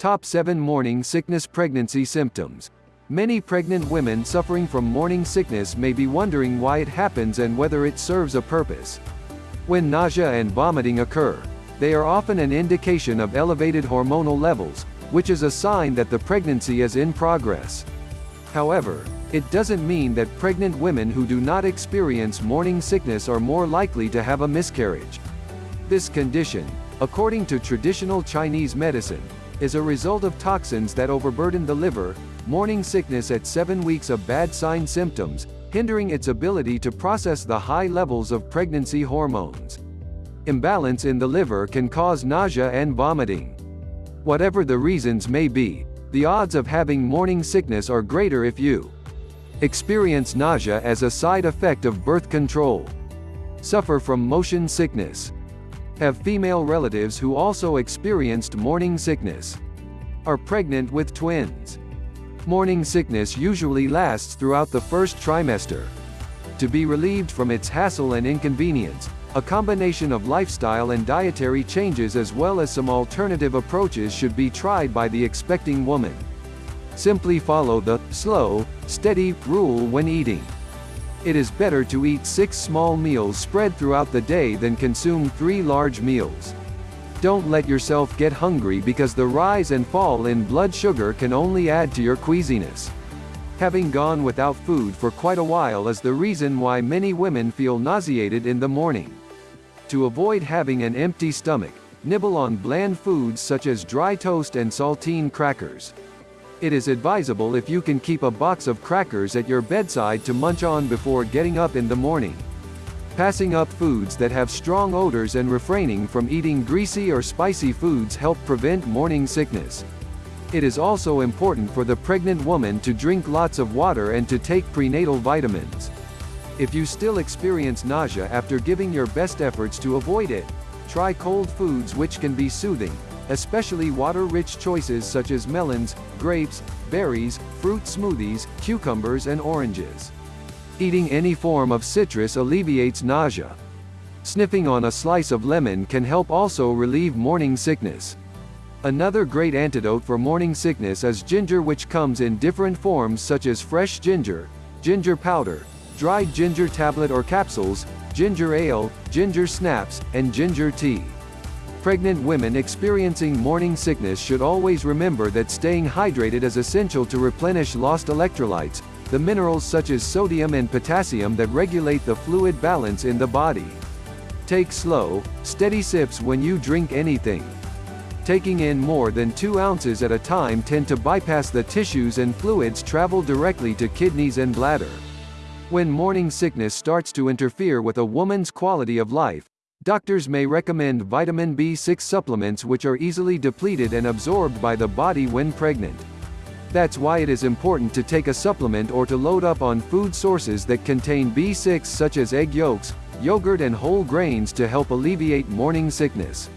Top 7 Morning Sickness Pregnancy Symptoms. Many pregnant women suffering from morning sickness may be wondering why it happens and whether it serves a purpose. When nausea and vomiting occur, they are often an indication of elevated hormonal levels, which is a sign that the pregnancy is in progress. However, it doesn't mean that pregnant women who do not experience morning sickness are more likely to have a miscarriage. This condition, according to traditional Chinese medicine, is a result of toxins that overburden the liver, morning sickness at 7 weeks of bad sign symptoms, hindering its ability to process the high levels of pregnancy hormones. Imbalance in the liver can cause nausea and vomiting. Whatever the reasons may be, the odds of having morning sickness are greater if you experience nausea as a side effect of birth control, suffer from motion sickness, have female relatives who also experienced morning sickness, are pregnant with twins. Morning sickness usually lasts throughout the first trimester. To be relieved from its hassle and inconvenience, a combination of lifestyle and dietary changes as well as some alternative approaches should be tried by the expecting woman. Simply follow the slow, steady rule when eating. It is better to eat six small meals spread throughout the day than consume three large meals. Don't let yourself get hungry because the rise and fall in blood sugar can only add to your queasiness. Having gone without food for quite a while is the reason why many women feel nauseated in the morning. To avoid having an empty stomach, nibble on bland foods such as dry toast and saltine crackers. It is advisable if you can keep a box of crackers at your bedside to munch on before getting up in the morning. Passing up foods that have strong odors and refraining from eating greasy or spicy foods help prevent morning sickness. It is also important for the pregnant woman to drink lots of water and to take prenatal vitamins. If you still experience nausea after giving your best efforts to avoid it, try cold foods which can be soothing, especially water-rich choices such as melons, grapes, berries, fruit smoothies, cucumbers and oranges. Eating any form of citrus alleviates nausea. Sniffing on a slice of lemon can help also relieve morning sickness. Another great antidote for morning sickness is ginger which comes in different forms such as fresh ginger, ginger powder, dried ginger tablet or capsules, ginger ale, ginger snaps, and ginger tea. Pregnant women experiencing morning sickness should always remember that staying hydrated is essential to replenish lost electrolytes, the minerals such as sodium and potassium that regulate the fluid balance in the body. Take slow, steady sips when you drink anything. Taking in more than 2 ounces at a time tend to bypass the tissues and fluids travel directly to kidneys and bladder. When morning sickness starts to interfere with a woman's quality of life, Doctors may recommend vitamin B6 supplements which are easily depleted and absorbed by the body when pregnant. That's why it is important to take a supplement or to load up on food sources that contain B6 such as egg yolks, yogurt and whole grains to help alleviate morning sickness.